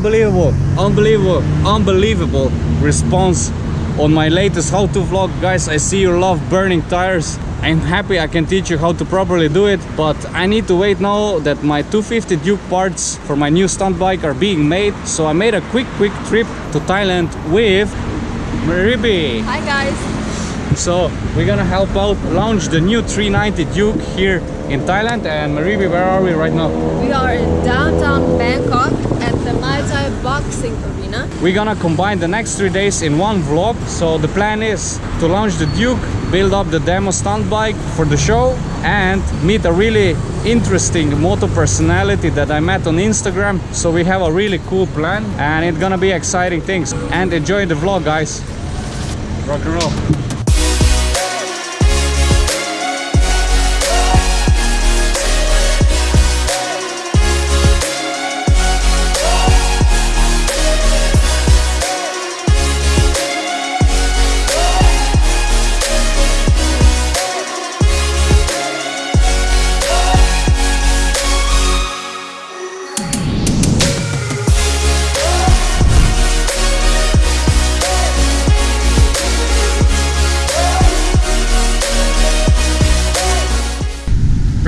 unbelievable, unbelievable, unbelievable response on my latest how-to vlog. Guys, I see you love burning tires. I'm happy I can teach you how to properly do it, but I need to wait now that my 250 Duke parts for my new stunt bike are being made. So I made a quick, quick trip to Thailand with Maribi. Hi guys. So we're gonna help out launch the new 390 Duke here in Thailand. And Maribi, where are we right now? We are in downtown Bangkok Muay Thai Boxing Arena. We're gonna combine the next three days in one vlog. So the plan is to launch the Duke, build up the demo stunt bike for the show and meet a really interesting moto personality that I met on Instagram. So we have a really cool plan and it's gonna be exciting things. And enjoy the vlog guys. Rock and roll.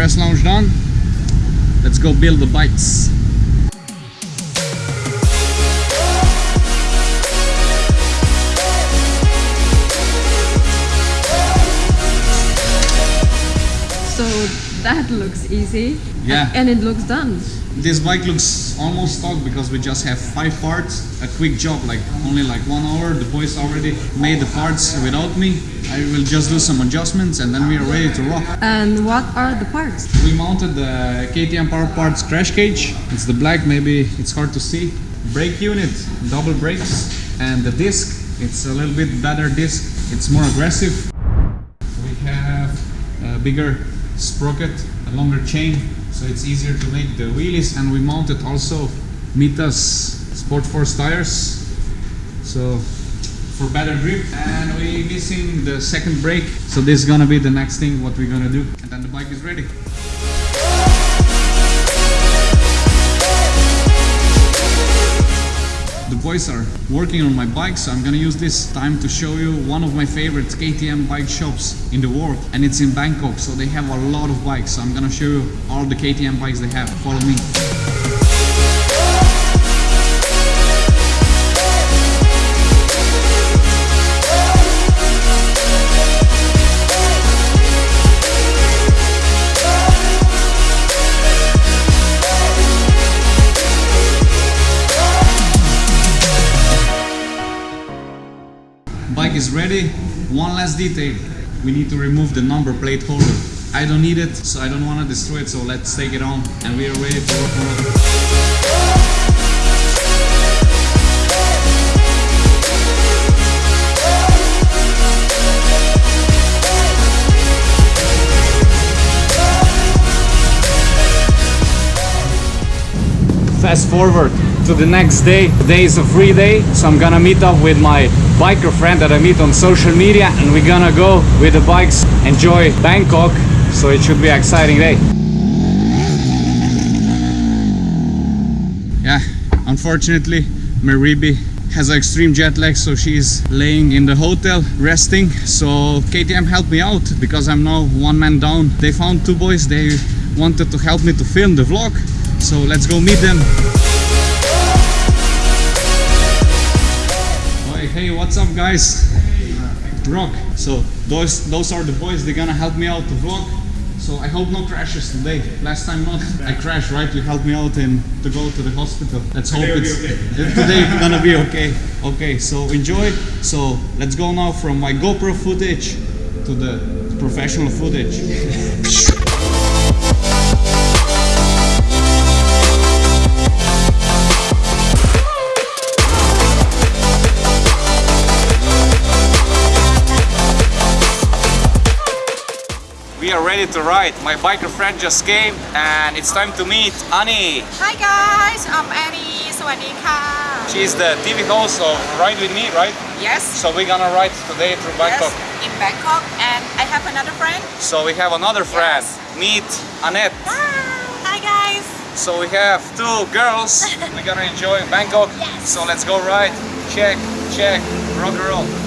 Press launch done. Let's go build the bikes. So that looks easy. Yeah. And it looks done. This bike looks almost stock because we just have five parts, a quick job, like only like one hour. The boys already made the parts without me. I will just do some adjustments and then we are ready to rock. And what are the parts? We mounted the KTM Power Parts crash cage. It's the black, maybe it's hard to see. Brake unit, double brakes, and the disc. It's a little bit better disc. It's more aggressive. We have a bigger sprocket, longer chain, so it's easier to make the wheelies. And we mounted also Mitas Sport Force tires, so for better grip. And we missing the second brake, so this is gonna be the next thing what we're gonna do. And then the bike is ready. The boys are working on my bike, so I'm gonna use this time to show you one of my favorite KTM bike shops in the world, and it's in Bangkok. So they have a lot of bikes. So I'm gonna show you all the KTM bikes they have. Follow me. Bike is ready. One last detail. We need to remove the number plate holder. I don't need it, so I don't want to destroy it, so let's take it on and we are ready to rock and roll. Fast forward to the next day. Today is a free day, so I'm gonna meet up with my biker friend that I meet on social media and we're gonna go with the bikes, enjoy Bangkok, so it should be an exciting day. Yeah, unfortunately, Maribi has an extreme jet lag, so she's laying in the hotel resting. So KTM helped me out because I'm now one man down. They found two boys, they wanted to help me to film the vlog. So let's go meet them. Hey, what's up guys? Rock. So those those are the boys, they're gonna help me out to vlog. So I hope no crashes today. Last time not. I crashed, right? You helped me out and to go to the hospital. Let's hope it's today it's gonna be okay. Okay, so enjoy. So let's go now from my GoPro footage to the professional footage. here ready to ride. My biker friend just came and it's time to meet Annie. Hi guys, I'm Annie. Sawadika. She's the TV host of Ride With Me, right? Yes. So we're gonna ride today through Bangkok. Yes, in Bangkok and I have another friend. So we have another friend. Yes. Meet Annette. Hi. Hi guys. So we have two girls. we're gonna enjoy Bangkok. Yes. So let's go ride. Check, check, rock and roll.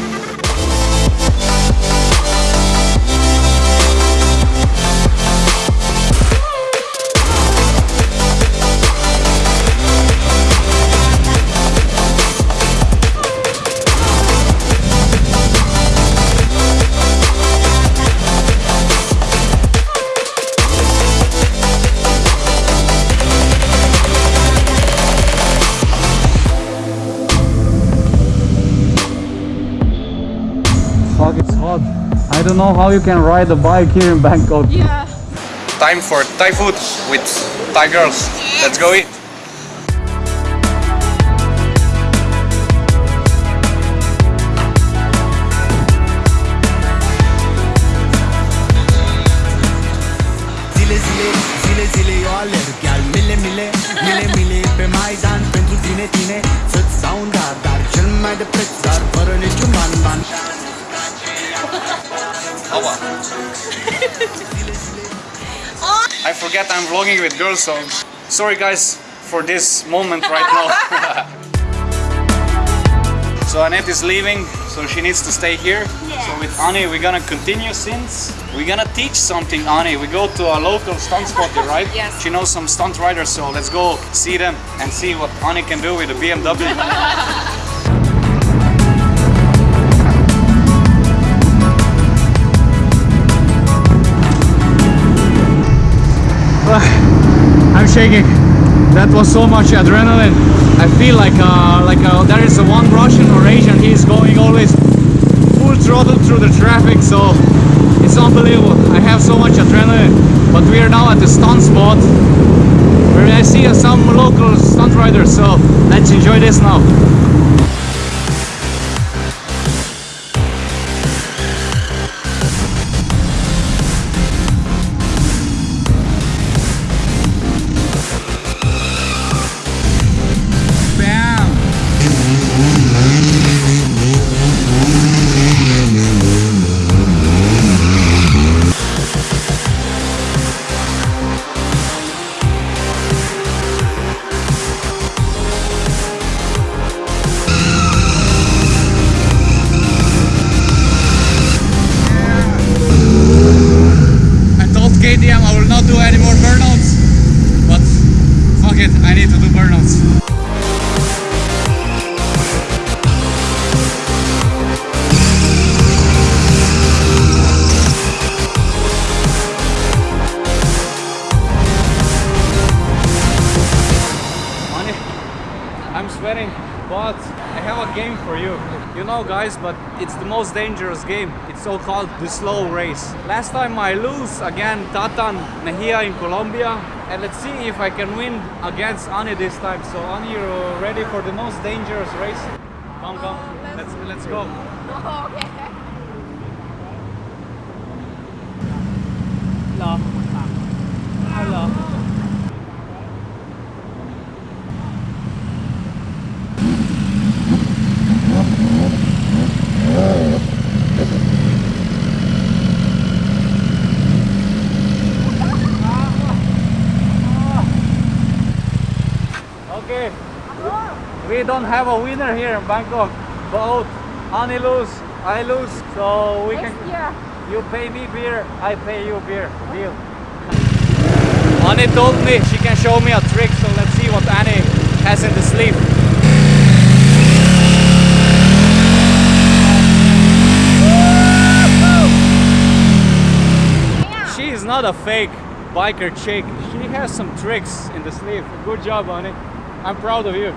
Don't know how you can ride a bike here in Bangkok. Yeah. Time for Thai food with Thai girls. Let's go eat. Să-ți dau un Cel mai de preț, dar fără niciun I forget I'm vlogging with girls, so sorry guys for this moment right now. so Annette is leaving, so she needs to stay here. So with Ani, we're gonna continue since we're gonna teach something. Ani, we go to a local stunt spotter, right? Yes. She knows some stunt riders, so let's go see them and see what Ani can do with a BMW. I'm shaking. That was so much adrenaline. I feel like uh, like uh, there is one Russian or Asian. He's going always full throttle through the traffic, so it's unbelievable. I have so much adrenaline. But we are now at the stunt spot where I see uh, some local stunt riders. So let's enjoy this now. Do any more burnouts, but fuck it, I need to do burnouts. I'm sweating, but I have a game for you. You know, guys, but it's the most dangerous game. It's so called the slow race. Last time I lose again Tatan Mejia in Colombia, and let's see if I can win against Ani this time. So, Ani, you ready for the most dangerous race? Come, come, oh, let's let's go. okay. Okay. We don't have a winner here in Bangkok. Both Ani lose, I lose. So we can. Yeah. You pay me beer, I pay you beer. Deal. Ani told me she can show me a trick, so let's see what Annie has in the sleeve. She is not a fake biker chick. She has some tricks in the sleeve. Good job, Ani. I'm proud of you.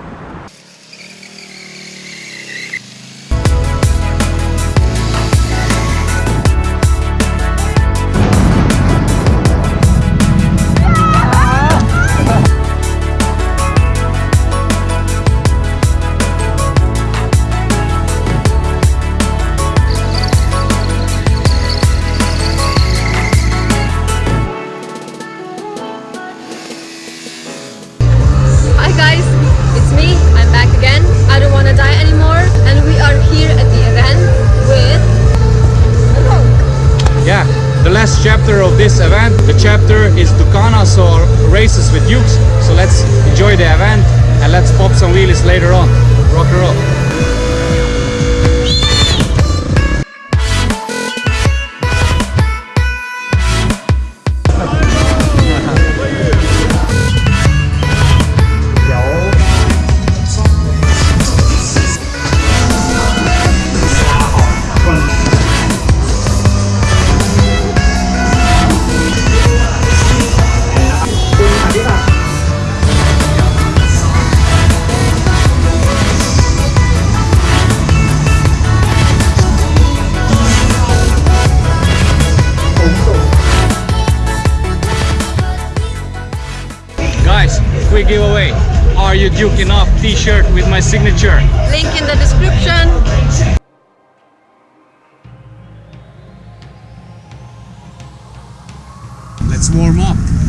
Chapter of this event. The chapter is Ducana, so races with Dukes. So let's enjoy the event and let's pop some wheelies later on. Rock and roll. Duking off t-shirt with my signature? Link in the description. Let's warm up.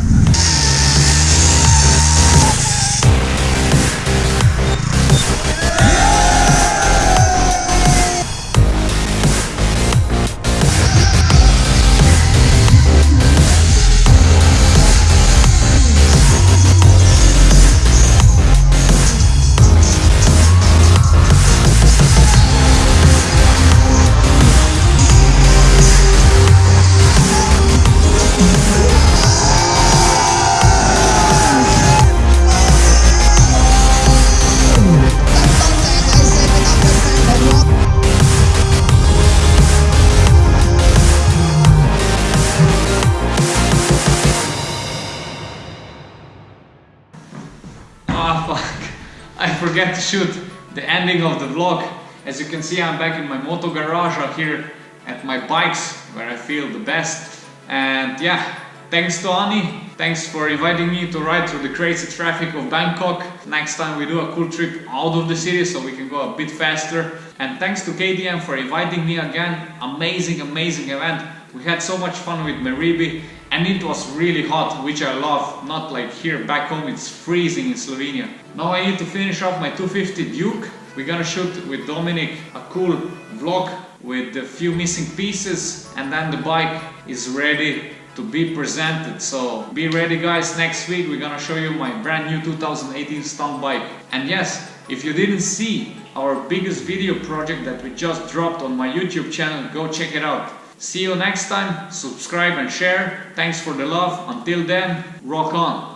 I forget to shoot the ending of the vlog. As you can see, I'm back in my moto garage out here at my bikes, where I feel the best. And yeah, thanks to Ani. Thanks for inviting me to ride through the crazy traffic of Bangkok. Next time we do a cool trip out of the city so we can go a bit faster. And thanks to KTM for inviting me again. Amazing, amazing event. We had so much fun with Meribi and it was really hot, which I love. Not like here back home, it's freezing in Slovenia. Now I need to finish off my 250 Duke. We're gonna shoot with Dominic a cool vlog with a few missing pieces and then the bike is ready to be presented. So be ready guys, next week we're gonna show you my brand new 2018 stunt bike. And yes, if you didn't see our biggest video project that we just dropped on my YouTube channel, go check it out. See you next time, subscribe and share. Thanks for the love. Until then, rock on.